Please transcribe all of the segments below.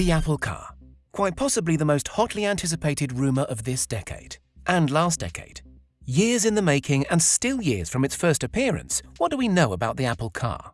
The Apple Car. Quite possibly the most hotly anticipated rumour of this decade. And last decade. Years in the making and still years from its first appearance, what do we know about the Apple Car?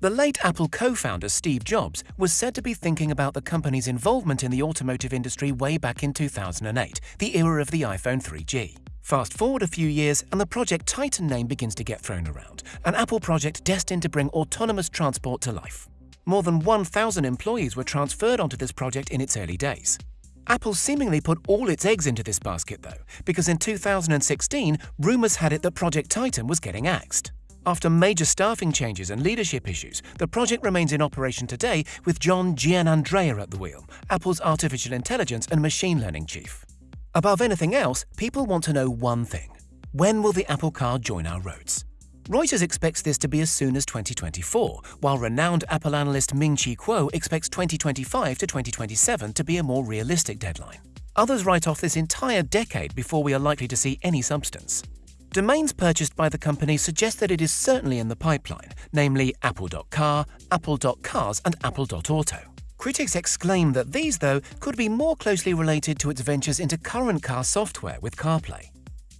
The late Apple co-founder Steve Jobs was said to be thinking about the company's involvement in the automotive industry way back in 2008, the era of the iPhone 3G. Fast forward a few years and the Project Titan name begins to get thrown around, an Apple project destined to bring autonomous transport to life. More than 1,000 employees were transferred onto this project in its early days. Apple seemingly put all its eggs into this basket though, because in 2016, rumours had it that Project Titan was getting axed. After major staffing changes and leadership issues, the project remains in operation today with John Giannandrea at the wheel, Apple's artificial intelligence and machine learning chief. Above anything else, people want to know one thing. When will the Apple Car join our roads? Reuters expects this to be as soon as 2024, while renowned Apple analyst Ming-Chi Kuo expects 2025 to 2027 to be a more realistic deadline. Others write off this entire decade before we are likely to see any substance. Domains purchased by the company suggest that it is certainly in the pipeline, namely apple.car, apple.cars and apple.auto. Critics exclaim that these, though, could be more closely related to its ventures into current car software with CarPlay.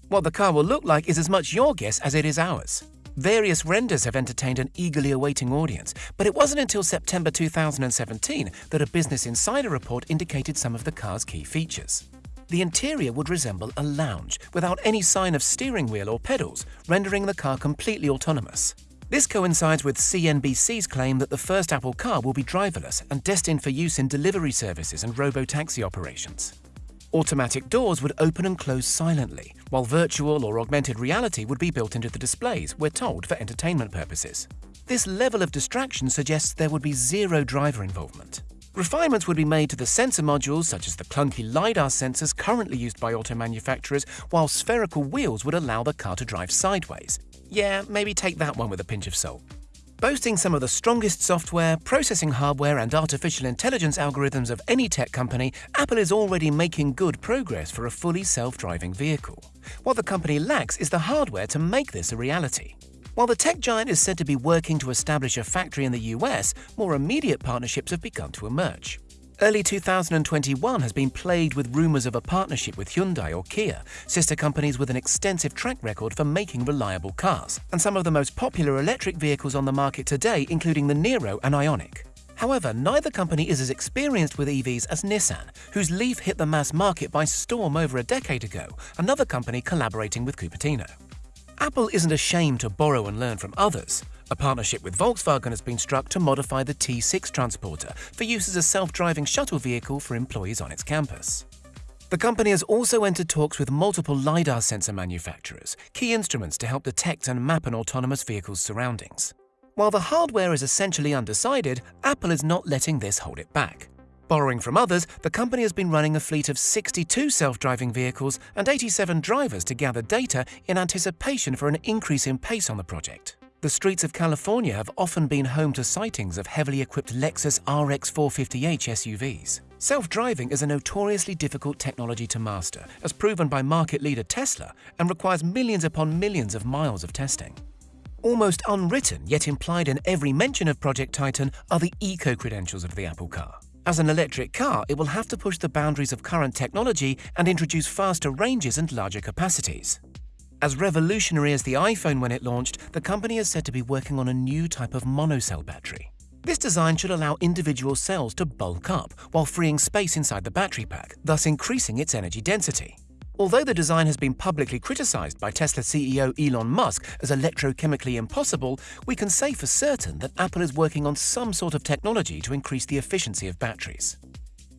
What the car will look like is as much your guess as it is ours. Various renders have entertained an eagerly awaiting audience, but it wasn't until September 2017 that a Business Insider report indicated some of the car's key features. The interior would resemble a lounge, without any sign of steering wheel or pedals, rendering the car completely autonomous. This coincides with CNBC's claim that the first Apple car will be driverless and destined for use in delivery services and robo-taxi operations. Automatic doors would open and close silently, while virtual or augmented reality would be built into the displays, we're told, for entertainment purposes. This level of distraction suggests there would be zero driver involvement. Refinements would be made to the sensor modules, such as the clunky LiDAR sensors currently used by auto manufacturers, while spherical wheels would allow the car to drive sideways, yeah, maybe take that one with a pinch of salt. Boasting some of the strongest software, processing hardware, and artificial intelligence algorithms of any tech company, Apple is already making good progress for a fully self-driving vehicle. What the company lacks is the hardware to make this a reality. While the tech giant is said to be working to establish a factory in the US, more immediate partnerships have begun to emerge. Early 2021 has been plagued with rumours of a partnership with Hyundai or Kia, sister companies with an extensive track record for making reliable cars, and some of the most popular electric vehicles on the market today including the Niro and Ioniq. However, neither company is as experienced with EVs as Nissan, whose Leaf hit the mass market by storm over a decade ago, another company collaborating with Cupertino. Apple isn't ashamed to borrow and learn from others. A partnership with Volkswagen has been struck to modify the T6 Transporter for use as a self-driving shuttle vehicle for employees on its campus. The company has also entered talks with multiple LiDAR sensor manufacturers, key instruments to help detect and map an autonomous vehicle's surroundings. While the hardware is essentially undecided, Apple is not letting this hold it back. Borrowing from others, the company has been running a fleet of 62 self-driving vehicles and 87 drivers to gather data in anticipation for an increase in pace on the project. The streets of California have often been home to sightings of heavily equipped Lexus RX 450h SUVs. Self-driving is a notoriously difficult technology to master, as proven by market leader Tesla, and requires millions upon millions of miles of testing. Almost unwritten, yet implied in every mention of Project Titan, are the eco-credentials of the Apple car. As an electric car, it will have to push the boundaries of current technology and introduce faster ranges and larger capacities. As revolutionary as the iPhone when it launched, the company is said to be working on a new type of monocell battery. This design should allow individual cells to bulk up while freeing space inside the battery pack, thus increasing its energy density. Although the design has been publicly criticized by Tesla CEO Elon Musk as electrochemically impossible, we can say for certain that Apple is working on some sort of technology to increase the efficiency of batteries.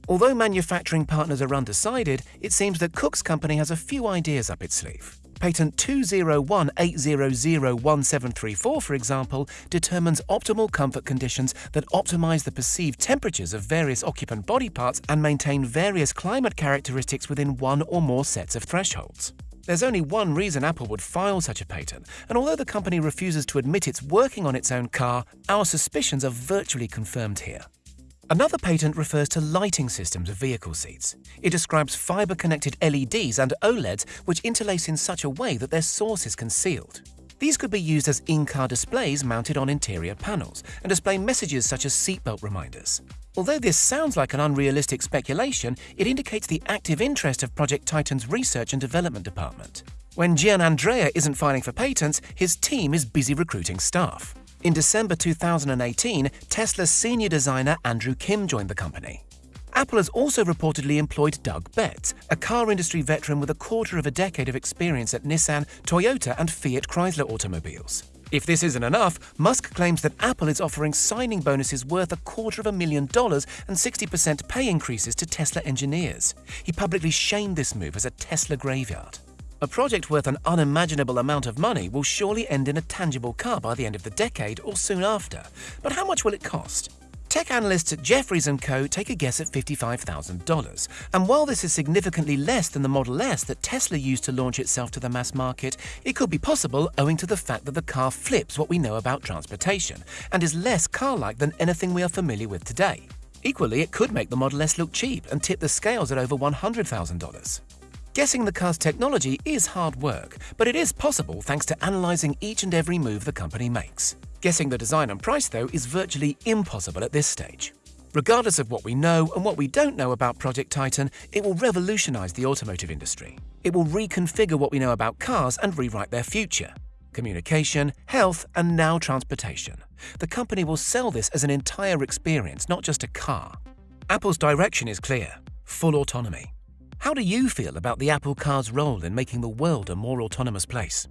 Although manufacturing partners are undecided, it seems that Cook's company has a few ideas up its sleeve. Patent 201-800-1734, for example, determines optimal comfort conditions that optimize the perceived temperatures of various occupant body parts and maintain various climate characteristics within one or more sets of thresholds. There's only one reason Apple would file such a patent, and although the company refuses to admit it's working on its own car, our suspicions are virtually confirmed here. Another patent refers to lighting systems of vehicle seats. It describes fiber-connected LEDs and OLEDs which interlace in such a way that their source is concealed. These could be used as in-car displays mounted on interior panels and display messages such as seatbelt reminders. Although this sounds like an unrealistic speculation, it indicates the active interest of Project Titan's research and development department. When Giannandrea isn't filing for patents, his team is busy recruiting staff. In December 2018, Tesla's senior designer Andrew Kim joined the company. Apple has also reportedly employed Doug Betts, a car industry veteran with a quarter of a decade of experience at Nissan, Toyota, and Fiat Chrysler automobiles. If this isn't enough, Musk claims that Apple is offering signing bonuses worth a quarter of a million dollars and 60% pay increases to Tesla engineers. He publicly shamed this move as a Tesla graveyard. A project worth an unimaginable amount of money will surely end in a tangible car by the end of the decade or soon after. But how much will it cost? Tech analysts at Jefferies & Co. take a guess at $55,000. And while this is significantly less than the Model S that Tesla used to launch itself to the mass market, it could be possible owing to the fact that the car flips what we know about transportation and is less car-like than anything we are familiar with today. Equally, it could make the Model S look cheap and tip the scales at over $100,000. Guessing the car's technology is hard work, but it is possible thanks to analysing each and every move the company makes. Guessing the design and price, though, is virtually impossible at this stage. Regardless of what we know and what we don't know about Project Titan, it will revolutionise the automotive industry. It will reconfigure what we know about cars and rewrite their future. Communication, health, and now transportation. The company will sell this as an entire experience, not just a car. Apple's direction is clear full autonomy. How do you feel about the Apple car's role in making the world a more autonomous place?